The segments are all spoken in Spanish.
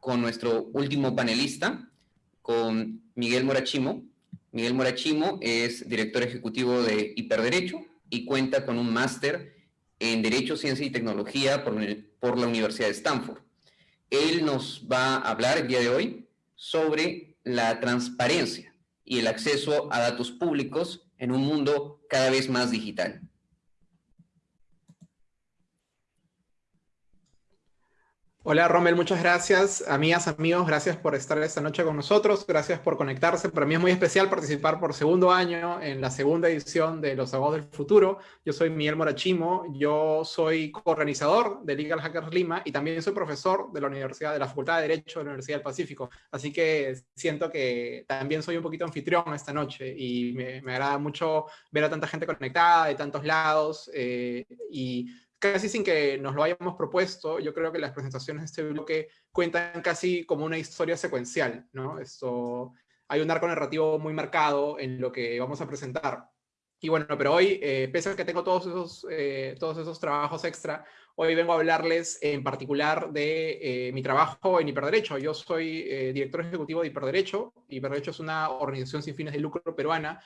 con nuestro último panelista, con Miguel Morachimo. Miguel Morachimo es director ejecutivo de Hiperderecho y cuenta con un máster en Derecho, Ciencia y Tecnología por, por la Universidad de Stanford. Él nos va a hablar el día de hoy sobre la transparencia y el acceso a datos públicos en un mundo cada vez más digital. Hola Rommel, muchas gracias. Amigas, amigos, gracias por estar esta noche con nosotros, gracias por conectarse. Para mí es muy especial participar por segundo año en la segunda edición de Los Abogados del Futuro. Yo soy Miguel Morachimo, yo soy coorganizador de Legal Hackers Lima y también soy profesor de la Universidad, de la Facultad de Derecho de la Universidad del Pacífico. Así que siento que también soy un poquito anfitrión esta noche y me, agrada mucho ver a tanta gente conectada de tantos lados eh, y casi sin que nos lo hayamos propuesto, yo creo que las presentaciones de este bloque cuentan casi como una historia secuencial, ¿no? Esto, hay un arco narrativo muy marcado en lo que vamos a presentar. Y bueno, pero hoy, eh, pese a que tengo todos esos, eh, todos esos trabajos extra, hoy vengo a hablarles en particular de eh, mi trabajo en Hiperderecho. Yo soy director ejecutivo de Hiperderecho. Hiperderecho es una organización sin fines de lucro peruana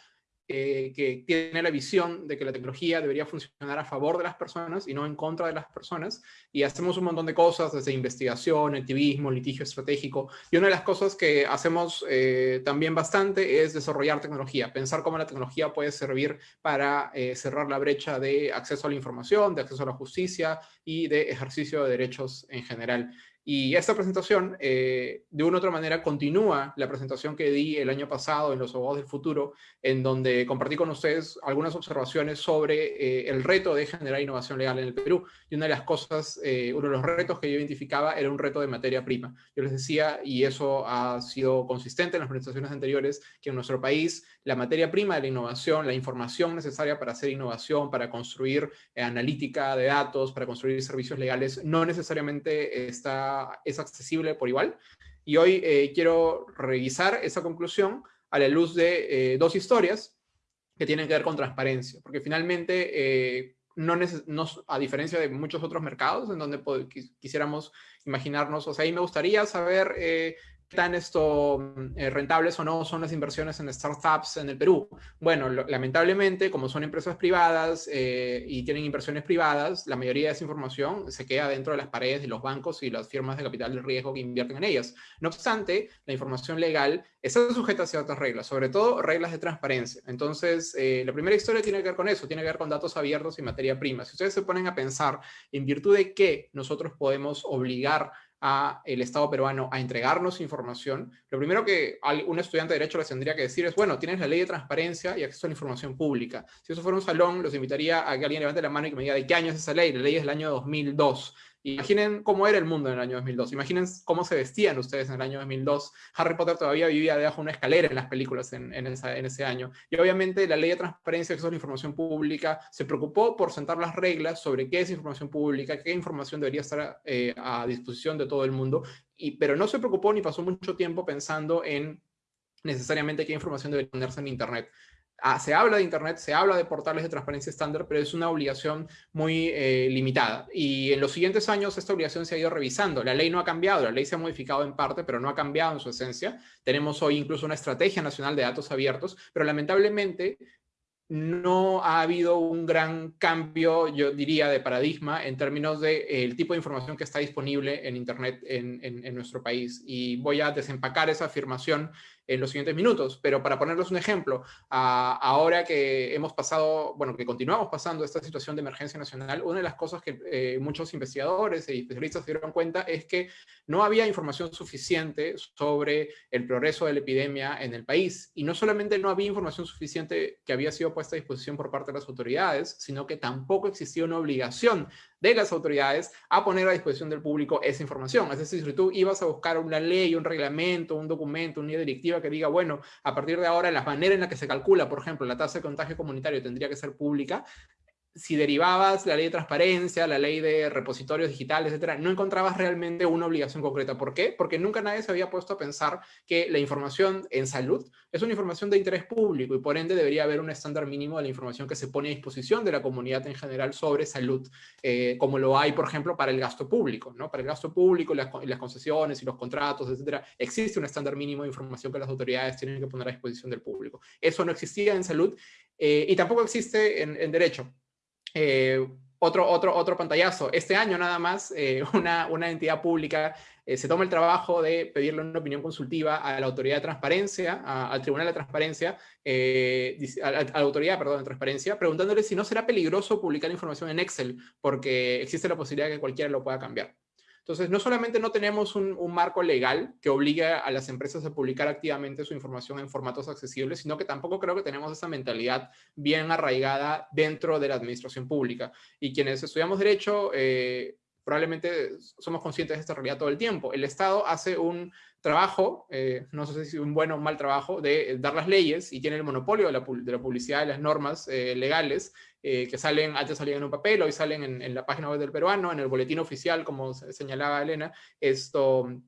eh, que tiene la visión de que la tecnología debería funcionar a favor de las personas y no en contra de las personas. Y hacemos un montón de cosas, desde investigación, activismo, litigio estratégico. Y una de las cosas que hacemos eh, también bastante es desarrollar tecnología, pensar cómo la tecnología puede servir para eh, cerrar la brecha de acceso a la información, de acceso a la justicia y de ejercicio de derechos en general. Y esta presentación, eh, de una u otra manera, continúa la presentación que di el año pasado en Los Abogados del Futuro, en donde compartí con ustedes algunas observaciones sobre eh, el reto de generar innovación legal en el Perú. Y una de las cosas, eh, uno de los retos que yo identificaba era un reto de materia prima. Yo les decía, y eso ha sido consistente en las presentaciones anteriores, que en nuestro país la materia prima de la innovación, la información necesaria para hacer innovación, para construir analítica de datos, para construir servicios legales, no necesariamente está es accesible por igual. Y hoy eh, quiero revisar esa conclusión a la luz de eh, dos historias que tienen que ver con transparencia, porque finalmente, eh, no, a diferencia de muchos otros mercados en donde quisiéramos imaginarnos, o sea, ahí me gustaría saber tan esto, mm, eh, rentables o no son las inversiones en startups en el Perú. Bueno, lamentablemente, como son empresas privadas eh, y tienen inversiones privadas, la mayoría de esa información se queda dentro de las paredes de los bancos y las firmas de capital de riesgo que invierten en ellas. No obstante, la información legal está sujeta a ciertas reglas, sobre todo reglas de transparencia. Entonces, eh, la primera historia tiene que ver con eso, tiene que ver con datos abiertos y materia prima. Si ustedes se ponen a pensar en virtud de qué nosotros podemos obligar a el Estado peruano a entregarnos información, lo primero que un estudiante de Derecho les tendría que decir es, bueno, tienes la ley de transparencia y acceso a la información pública. Si eso fuera un salón, los invitaría a que alguien levante la mano y que me diga de qué año es esa ley. La ley es del año 2002. Imaginen cómo era el mundo en el año 2002. Imaginen cómo se vestían ustedes en el año 2002. Harry Potter todavía vivía debajo de una escalera en las películas en, ese año. Y obviamente la ley de transparencia acceso a la información pública se preocupó por sentar las reglas sobre qué es información pública, qué información debería estar eh, a disposición de todo el mundo. Y, pero no se preocupó ni pasó mucho tiempo pensando en necesariamente qué información debería ponerse en Internet. Se habla de Internet, se habla de portales de transparencia estándar, pero es una obligación muy eh, limitada. Y en los siguientes años esta obligación se ha ido revisando. La ley no ha cambiado, la ley se ha modificado en parte, pero no ha cambiado en su esencia. Tenemos hoy incluso una estrategia nacional de datos abiertos, pero lamentablemente no ha habido un gran cambio, yo diría, de paradigma en términos del de, eh, tipo de información que está disponible en Internet en, nuestro país. Y voy a desempacar esa afirmación en los siguientes minutos, pero para ponerles un ejemplo, ahora que hemos pasado, bueno, que continuamos pasando esta situación de emergencia nacional, una de las cosas que eh, muchos investigadores y especialistas se dieron cuenta es que no había información suficiente sobre el progreso de la epidemia en el país. Y no solamente no había información suficiente que había sido puesta a disposición por parte de las autoridades, sino que tampoco existía una obligación de las autoridades a poner a disposición del público esa información. Es decir, si tú ibas a buscar una ley, un reglamento, un documento, una directiva que diga, bueno, a partir de ahora la manera en la que se calcula, por ejemplo, la tasa de contagio comunitario tendría que ser pública, si derivabas la ley de transparencia, la ley de repositorios digitales, etcétera, no encontrabas realmente una obligación concreta. ¿Por qué? Porque nunca nadie se había puesto a pensar que la información en salud es una información de interés público y por ende debería haber un estándar mínimo de la información que se pone a disposición de la comunidad en general sobre salud, eh, como lo hay, por ejemplo, para el gasto público. ¿no? Para el gasto público, las, las concesiones y los contratos, etcétera, existe un estándar mínimo de información que las autoridades tienen que poner a disposición del público. Eso no existía en salud eh, y tampoco existe en derecho. Eh, otro, otro, otro pantallazo. Este año nada más, eh, una, una, entidad pública eh, se toma el trabajo de pedirle una opinión consultiva a la autoridad de transparencia, al Tribunal de Transparencia, a, la autoridad, perdón, de transparencia, preguntándole si no será peligroso publicar información en Excel, porque existe la posibilidad de que cualquiera lo pueda cambiar. Entonces, no solamente no tenemos un, marco legal que obligue a las empresas a publicar activamente su información en formatos accesibles, sino que tampoco creo que tenemos esa mentalidad bien arraigada dentro de la administración pública. Y quienes estudiamos Derecho, eh, probablemente somos conscientes de esta realidad todo el tiempo. El Estado hace un trabajo, eh, no sé si un buen o un mal trabajo, de dar las leyes y tiene el monopolio de la, publicidad y las normas eh, legales eh, que salen, antes salían en un papel, hoy salen en, la página web del peruano, en el boletín oficial, como señalaba Elena, esto,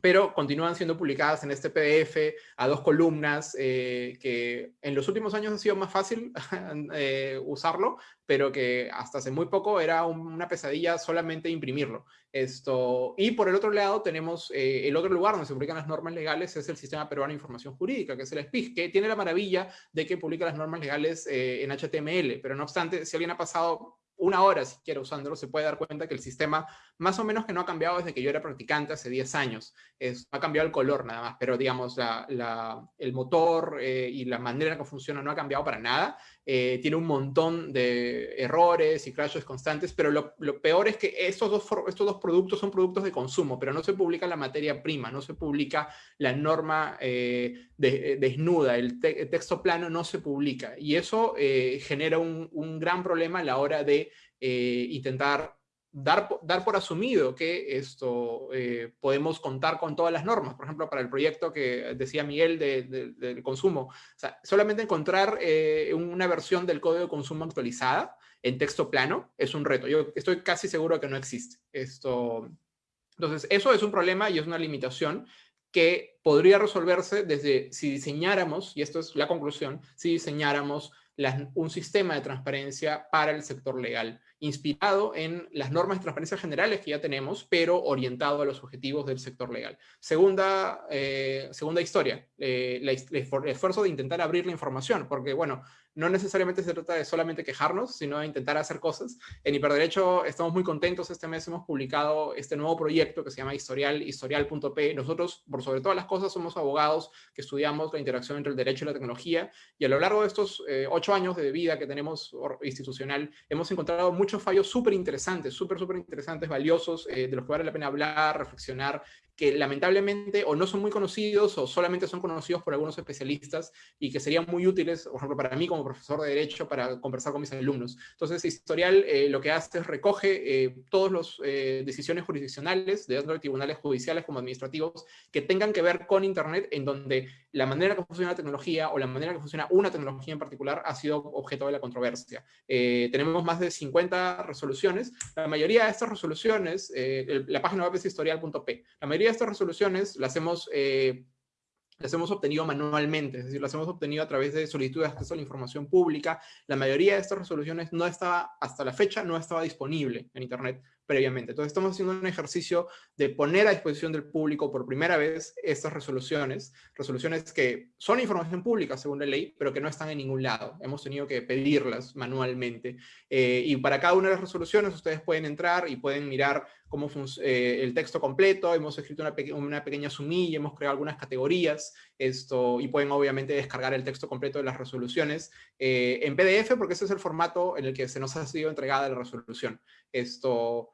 pero continúan siendo publicadas en este PDF a dos columnas, eh, que en los últimos años ha sido más fácil eh, usarlo, pero que hasta hace muy poco era una pesadilla solamente imprimirlo. Esto, y por el otro lado tenemos eh, el otro lugar donde se publican las normas legales, es el Sistema Peruano de Información Jurídica, que es el SPIG, que tiene la maravilla de que publica las normas legales en HTML, pero no obstante, si alguien ha pasado una hora siquiera usándolo, se puede dar cuenta que el sistema más o menos que no ha cambiado desde que yo era practicante hace 10 años. Es, ha cambiado el color nada más, pero digamos, el motor eh, y la manera en que funciona no ha cambiado para nada. Eh, tiene un montón de errores y crashes constantes, pero lo, peor es que estos dos, estos dos productos son productos de consumo, pero no se publica la materia prima, no se publica la norma eh, desnuda, el, texto plano no se publica. Y eso genera un, un gran problema a la hora de intentar dar, dar por asumido que esto eh, podemos contar con todas las normas. Por ejemplo, para el proyecto que decía Miguel del consumo. O sea, solamente encontrar eh, una versión del código de consumo actualizada en texto plano es un reto. Yo estoy casi seguro que no existe. Esto, entonces, eso es un problema y es una limitación que podría resolverse desde si diseñáramos, y esto es la conclusión, si diseñáramos un sistema de transparencia para el sector legal inspirado en las normas de transparencia generales que ya tenemos, pero orientado a los objetivos del sector legal. Segunda, eh, segunda historia, eh, el esfuerzo de intentar abrir la información, porque bueno, no necesariamente se trata de solamente quejarnos, sino de intentar hacer cosas. En Hiperderecho estamos muy contentos, este mes hemos publicado este nuevo proyecto que se llama Historial, historial.p. Nosotros, por sobre todas las cosas, somos abogados que estudiamos la interacción entre el derecho y la tecnología, y a lo largo de estos eh, ocho años de vida que tenemos institucional, hemos encontrado muchos fallos súper interesantes, súper, súper interesantes, valiosos, eh, de los que vale la pena hablar, reflexionar, que lamentablemente o no son muy conocidos o solamente son conocidos por algunos especialistas y que serían muy útiles, por ejemplo, para mí como profesor de Derecho para conversar con mis alumnos. Entonces, Historial eh, lo que hace es recoge eh, todas las eh, decisiones jurisdiccionales, de de tribunales judiciales como administrativos, que tengan que ver con Internet, en donde la manera que funciona la tecnología o la manera que funciona una tecnología en particular ha sido objeto de la controversia. tenemos más de 50 resoluciones. La mayoría de estas resoluciones, la página web es historial.p. La mayoría de estas resoluciones las hemos las hemos obtenido manualmente, es decir, las hemos obtenido a través de solicitudes de acceso a la información pública. La mayoría de estas resoluciones no estaba, hasta la fecha, no estaba disponible en Internet previamente. Entonces estamos haciendo un ejercicio de poner a disposición del público por primera vez estas resoluciones, resoluciones que son información pública según la ley, pero que no están en ningún lado. Hemos tenido que pedirlas manualmente. Eh, y para cada una de las resoluciones ustedes pueden entrar y pueden mirar eh, el texto completo, hemos escrito una, una, pequeña sumilla, hemos creado algunas categorías, esto, y pueden obviamente descargar el texto completo de las resoluciones eh, en PDF, porque ese es el formato en el que se nos ha sido entregada la resolución. Esto,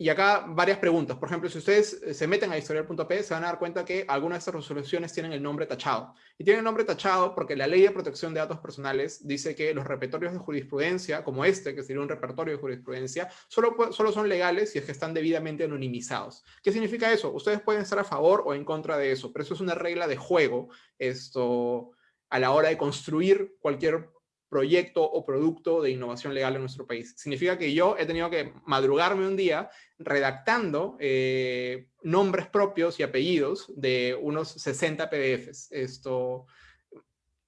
y acá varias preguntas. Por ejemplo, si ustedes eh, se meten a historial.p, se van a dar cuenta que algunas de estas resoluciones tienen el nombre tachado. Y tienen el nombre tachado porque la Ley de Protección de Datos Personales dice que los repertorios de jurisprudencia, como este, que sería un repertorio de jurisprudencia, solo, solo son legales si es que están debidamente anonimizados. ¿Qué significa eso? Ustedes pueden estar a favor o en contra de eso, pero eso es una regla de juego esto, a la hora de construir cualquier proyecto o producto de innovación legal en nuestro país. Significa que yo he tenido que madrugarme un día redactando eh, nombres propios y apellidos de unos 60 PDFs. Esto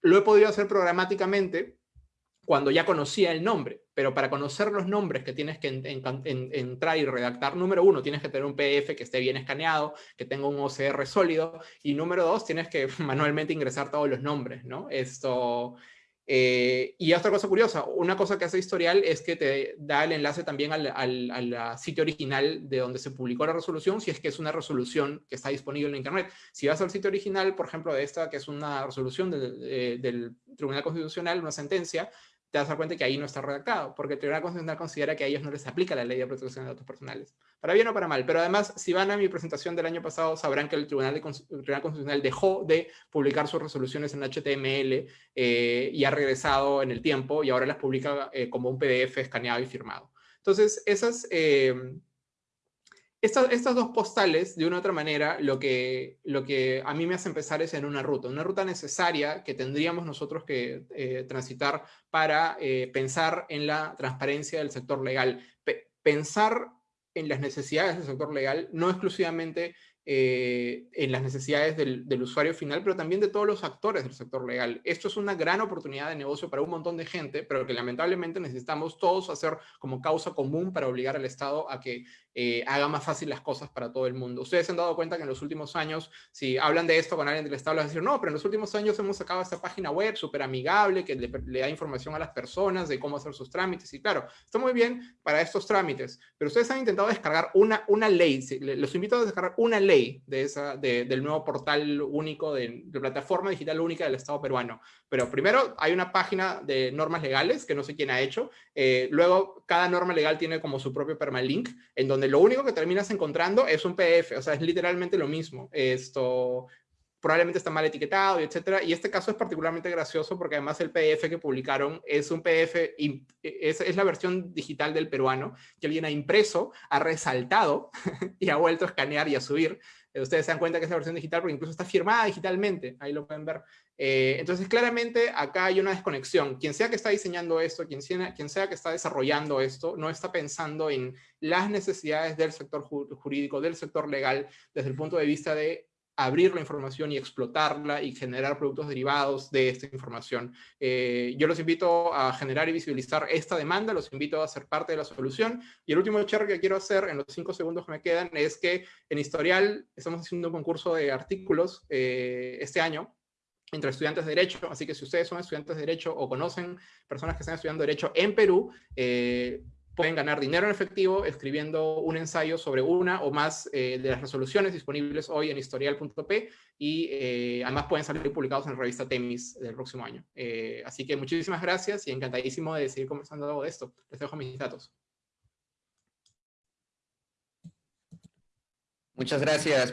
lo he podido hacer programáticamente cuando ya conocía el nombre, pero para conocer los nombres que tienes que entrar y redactar, número uno, tienes que tener un PDF que esté bien escaneado, que tenga un OCR sólido, y número dos, tienes que manualmente ingresar todos los nombres, ¿no? Esto, eh, y otra cosa curiosa, una cosa que hace Historial es que te da el enlace también al, sitio original de donde se publicó la resolución, si es que es una resolución que está disponible en Internet. Si vas al sitio original, por ejemplo, de esta, que es una resolución del Tribunal Constitucional, una sentencia, te das cuenta que ahí no está redactado, porque el Tribunal Constitucional considera que a ellos no les aplica la ley de protección de datos personales. Para bien o para mal. Pero además, si van a mi presentación del año pasado, sabrán que el Tribunal, Constitucional dejó de publicar sus resoluciones en HTML eh, y ha regresado en el tiempo y ahora las publica eh, como un PDF escaneado y firmado. Entonces, esas... Eh, estas, estas, dos postales, de una u otra manera, lo que, lo que a mí me hace empezar es en una ruta, una ruta necesaria que tendríamos nosotros que eh, transitar para eh, pensar en la transparencia del sector legal. pensar en las necesidades del sector legal, no exclusivamente eh, en las necesidades del, del, usuario final, pero también de todos los actores del sector legal. Esto es una gran oportunidad de negocio para un montón de gente, pero que lamentablemente necesitamos todos hacer como causa común para obligar al Estado a que eh, haga más fácil las cosas para todo el mundo. Ustedes se han dado cuenta que en los últimos años, si hablan de esto con alguien del Estado, les van a decir, no, pero en los últimos años hemos sacado esta página web súper amigable, que le, da información a las personas de cómo hacer sus trámites. Y claro, está muy bien para estos trámites, pero ustedes han intentado descargar una, una ley, los invito a descargar una ley de esa, del nuevo portal único, de, de plataforma digital única del Estado peruano. Pero primero hay una página de normas legales, que no sé quién ha hecho. Eh, luego, cada norma legal tiene como su propio permalink, en donde lo único que terminas encontrando es un PDF, o sea, es literalmente lo mismo. Esto probablemente está mal etiquetado y etcétera. Y este caso es particularmente gracioso porque además el PDF que publicaron es un PDF, es, es la versión digital del peruano, que alguien ha impreso, ha resaltado y ha vuelto a escanear y a subir. Eh, ustedes se dan cuenta que es la versión digital porque incluso está firmada digitalmente, ahí lo pueden ver. Eh, entonces, claramente acá hay una desconexión. Quien sea que está diseñando esto, quien sea, quien sea que está desarrollando esto, no está pensando en las necesidades del sector jurídico, del sector legal, desde el punto de vista de abrir la información y explotarla y generar productos derivados de esta información. Eh, yo los invito a generar y visualizar esta demanda, los invito a ser parte de la solución. Y el último cherry que quiero hacer en los cinco segundos que me quedan es que en Historial estamos haciendo un concurso de artículos eh, este año entre estudiantes de Derecho, así que si ustedes son estudiantes de Derecho o conocen personas que están estudiando Derecho en Perú, eh, pueden ganar dinero en efectivo escribiendo un ensayo sobre una o más eh, de las resoluciones disponibles hoy en historial.p y eh, además pueden salir publicados en la revista Temis del próximo año. Eh, así que muchísimas gracias y encantadísimo de seguir conversando de esto. Les dejo mis datos. Muchas gracias,